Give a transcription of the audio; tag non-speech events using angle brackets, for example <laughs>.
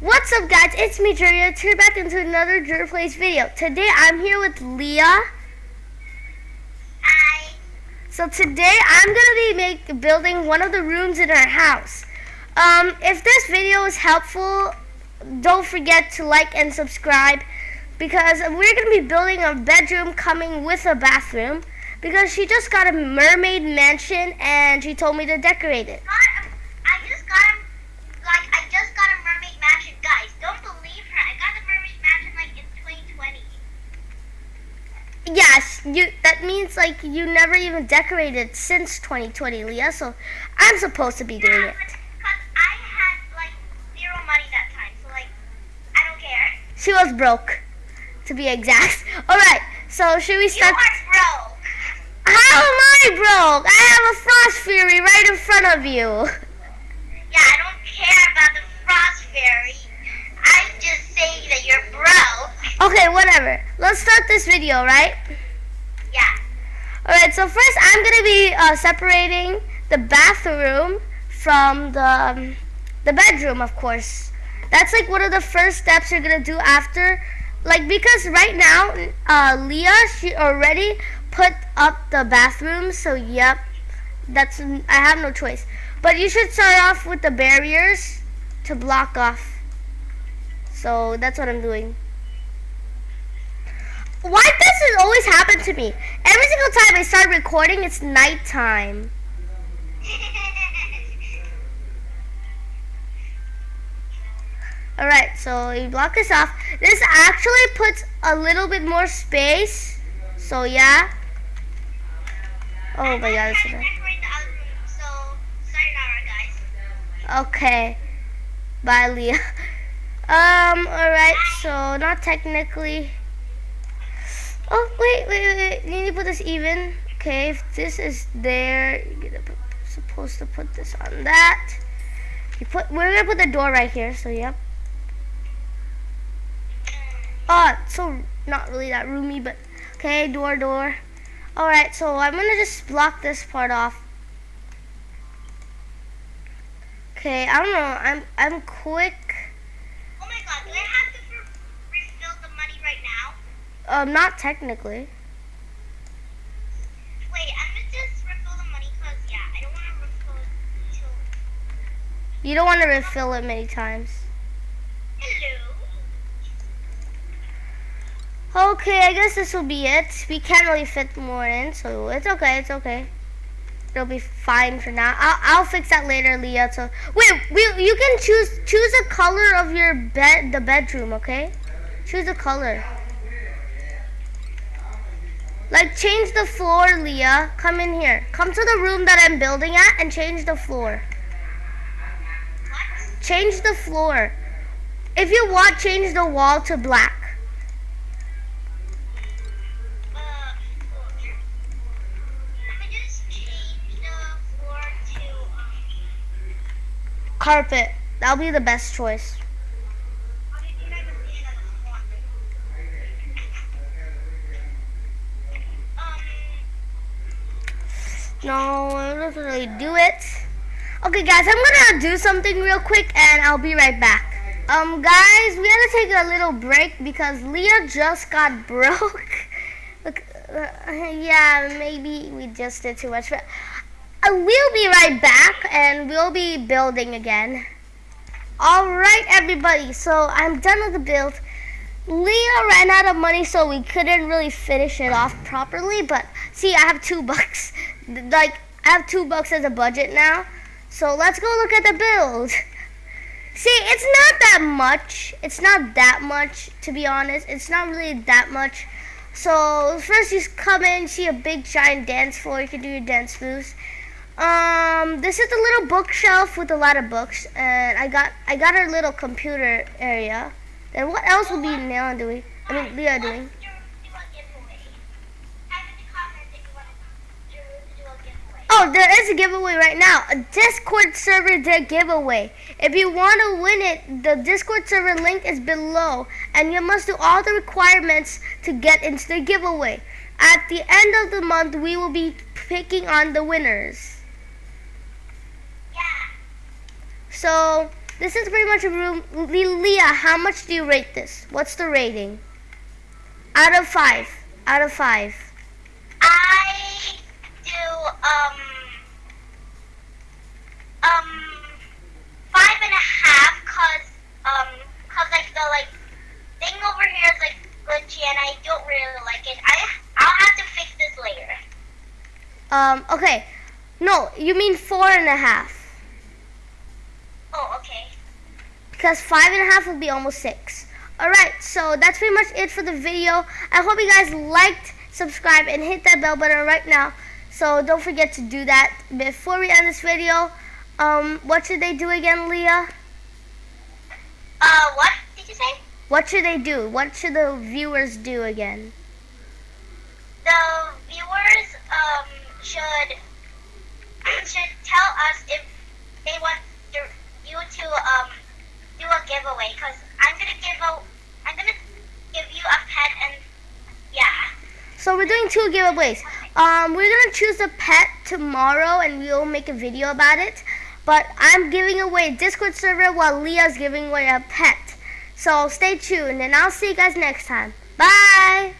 What's up guys, it's me Juria, here back into another Jur Plays video. Today I'm here with Leah. Hi. So today I'm going to be make, building one of the rooms in our house. Um, if this video is helpful, don't forget to like and subscribe because we're going to be building a bedroom coming with a bathroom because she just got a mermaid mansion and she told me to decorate it. Got, I just got him, like, I just got a mermaid mansion. Guys, don't believe her. I got the mermaid mansion, like, in 2020. Yes, you. That means like you never even decorated since 2020, Leah. So I'm supposed to be doing Yeah, it. had, like, zero money that time. So, like, I don't care. She was broke, to be exact. <laughs> All right. So should we You start? are broke. How am I broke? I have a frost fury right in front of you. <laughs> Yeah, I don't care about the frost fairy. I just say that you're broke. Okay, whatever. Let's start this video, right? Yeah. All right. So first, I'm gonna be uh, separating the bathroom from the um, the bedroom, of course. That's like one of the first steps you're gonna do after, like because right now, uh, Leah she already put up the bathroom. So yep, that's I have no choice. But you should start off with the barriers to block off. So that's what I'm doing. Why does this always happen to me? Every single time I start recording, it's nighttime. Alright, so you block this off. This actually puts a little bit more space. So yeah. Oh my god, it's I'm enough. decorating the other room, so sayonara, guys. Okay. Bye, Leah. <laughs> Um, alright, so not technically. Oh, wait, wait, wait. You need to put this even. Okay, if this is there, you're put, supposed to put this on that. You put, we're gonna put the door right here, so yep. Oh, so not really that roomy, but okay, door, door. Alright, so I'm gonna just block this part off. Okay, I don't know. I'm I'm quick. Oh my god, do I have to re- refill the money right now? Um, not technically. Wait, I'm gonna just refill the money because, yeah, I don't want to refill it till. You don't want to refill it many times. Hello? Okay, I guess this will be it. We can't really fit more in, so it's okay. It's okay. It'll be fine for now. I'll I'll fix that later, Leah. So wait, we you can choose choose a color of your bed the bedroom. Okay, choose a color. Like change the floor, Leah. Come in here. Come to the room that I'm building at and change the floor. What? Change the floor. If you want, change the wall to black. Carpet. That'll be the best choice. how did you guys see it on the floor? Um, No, I don't really do it. Okay, guys, I'm gonna do something real quick, and I'll be right back. Um, guys, we had to take a little break because Leah just got <laughs> broke. Look, uh, yeah, maybe we just did too much, but uh, we'll be right back, and we'll be building again. All right, everybody. So I'm done with the build. Leah ran out of money, so we couldn't really finish it off properly. But see, I have two <laughs> bucks. Like I have two bucks as a budget now. So let's go look at the build. <laughs> See, it's not that much. It's not that much, to be honest. It's not really that much. So first, you come in, see a big giant dance floor. You can do your dance moves. Um, this is a little bookshelf with a lot of books, and I got I got her little computer area. Then what else will be Leah doing? I mean, Leah doing. let's do, do a giveaway. Type in the comments if you want to do, do a giveaway. Oh, there is a giveaway right now. A Discord server giveaway. If you want to win it, the Discord server link is below, and you must do all the requirements to get into the giveaway. At the end of the month, we will be picking on the winners. Yeah. So this is pretty much a room. Le- Leah, how much do you rate this? What's the rating? Out of five. Out of five. I do um five and a half cause um cause like the like thing over here is like glitchy and I don't really like it. I I'll have to fix this later. Um, okay. No, you mean four and a half. Oh, okay. Because five and a half would be almost six. Alright, so that's pretty much it for the video. I hope you guys liked, subscribe, and hit that bell button right now. So don't forget to do that. Before we end this video, um, what should they do again, Leah? Uh, what did you say? What should they do? What should the viewers do again? The viewers um should should tell us if they want to, you to um do a giveaway because I'm gonna give a I'm gonna give you a pet and yeah. So we're doing two giveaways. Um, we're gonna choose a pet tomorrow, and we'll make a video about it. But I'm giving away a Discord server while Leah's giving away a pet. So stay tuned, and I'll see you guys next time. Bye.